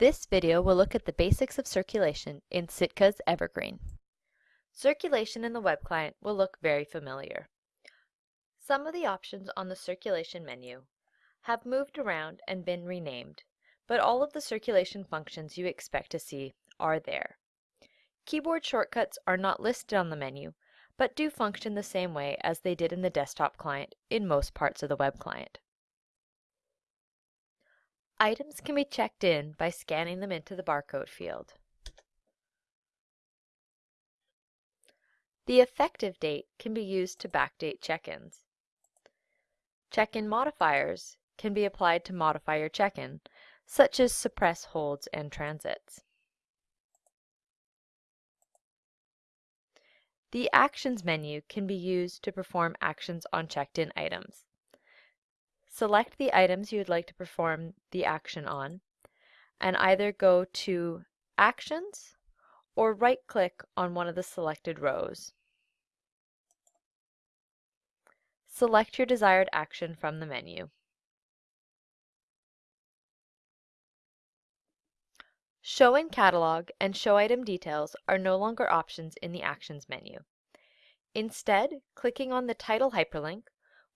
This video will look at the basics of circulation in Sitka's Evergreen. Circulation in the web client will look very familiar. Some of the options on the circulation menu have moved around and been renamed, but all of the circulation functions you expect to see are there. Keyboard shortcuts are not listed on the menu, but do function the same way as they did in the desktop client in most parts of the web client. Items can be checked in by scanning them into the barcode field. The effective date can be used to backdate check-ins. Check-in modifiers can be applied to modify your check-in, such as suppress holds and transits. The Actions menu can be used to perform actions on checked-in items. Select the items you would like to perform the action on, and either go to Actions or right-click on one of the selected rows. Select your desired action from the menu. Show in Catalog and Show Item Details are no longer options in the Actions menu. Instead, clicking on the title hyperlink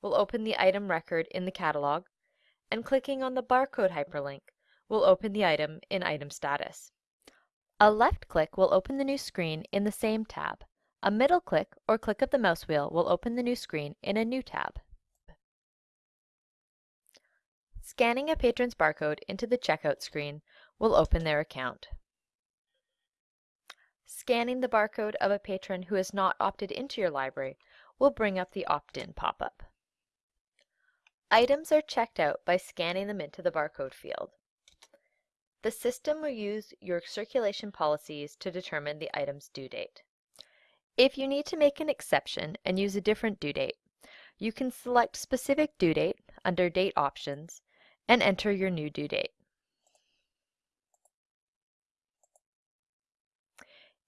will open the item record in the catalog, and clicking on the barcode hyperlink will open the item in item status. A left click will open the new screen in the same tab. A middle click or click of the mouse wheel will open the new screen in a new tab. Scanning a patron's barcode into the checkout screen will open their account. Scanning the barcode of a patron who has not opted into your library will bring up the opt-in pop-up. Items are checked out by scanning them into the barcode field. The system will use your circulation policies to determine the item's due date. If you need to make an exception and use a different due date, you can select specific due date under Date Options and enter your new due date.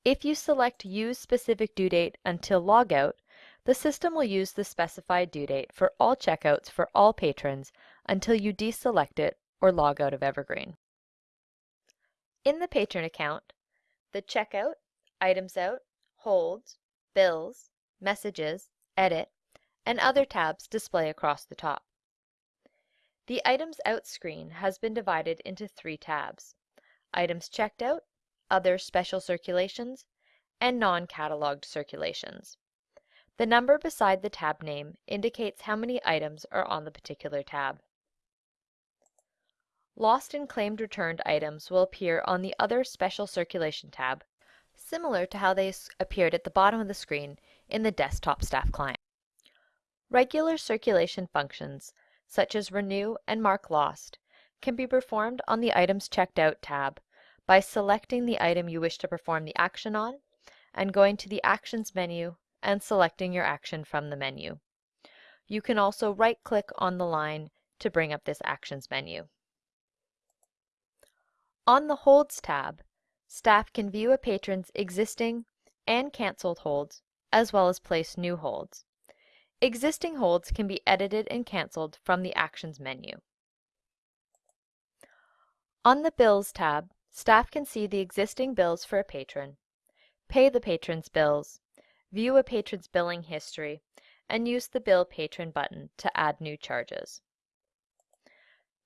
If you select Use Specific Due Date until Logout, the system will use the specified due date for all checkouts for all patrons until you deselect it or log out of Evergreen. In the patron account, the Checkout, Items Out, Holds, Bills, Messages, Edit, and other tabs display across the top. The Items Out screen has been divided into three tabs, Items Checked Out, Other Special Circulations, and Non-Cataloged Circulations. The number beside the tab name indicates how many items are on the particular tab. Lost and claimed returned items will appear on the Other Special Circulation tab, similar to how they appeared at the bottom of the screen in the desktop staff client. Regular circulation functions, such as renew and mark lost, can be performed on the Items Checked Out tab by selecting the item you wish to perform the action on and going to the Actions menu and selecting your action from the menu. You can also right-click on the line to bring up this Actions menu. On the Holds tab, staff can view a patron's existing and canceled holds, as well as place new holds. Existing holds can be edited and canceled from the Actions menu. On the Bills tab, staff can see the existing bills for a patron, pay the patron's bills, view a patron's billing history, and use the Bill Patron button to add new charges.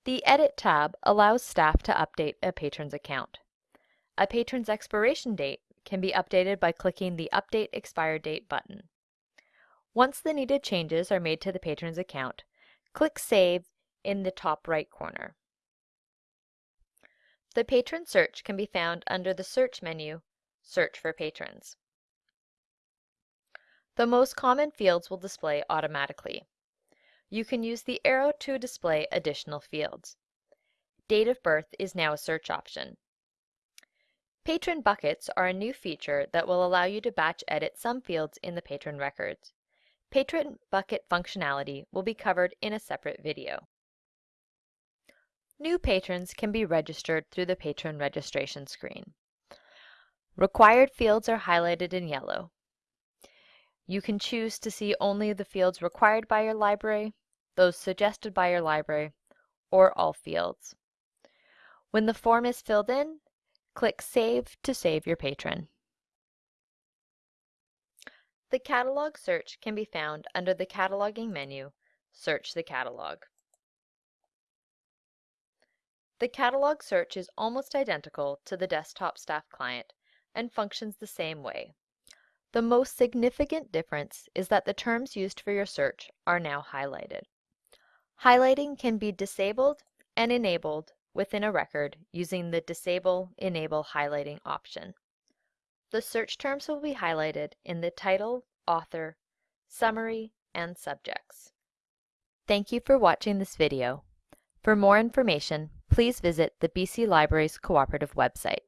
The Edit tab allows staff to update a patron's account. A patron's expiration date can be updated by clicking the Update Expire Date button. Once the needed changes are made to the patron's account, click Save in the top right corner. The patron search can be found under the Search menu, Search for Patrons. The most common fields will display automatically. You can use the arrow to display additional fields. Date of birth is now a search option. Patron buckets are a new feature that will allow you to batch edit some fields in the patron records. Patron bucket functionality will be covered in a separate video. New patrons can be registered through the patron registration screen. Required fields are highlighted in yellow. You can choose to see only the fields required by your library, those suggested by your library, or all fields. When the form is filled in, click Save to save your patron. The catalog search can be found under the Cataloging menu, Search the Catalog. The catalog search is almost identical to the desktop staff client and functions the same way. The most significant difference is that the terms used for your search are now highlighted. Highlighting can be disabled and enabled within a record using the Disable Enable Highlighting option. The search terms will be highlighted in the title, author, summary, and subjects. Thank you for watching this video. For more information, please visit the BC Libraries Cooperative website.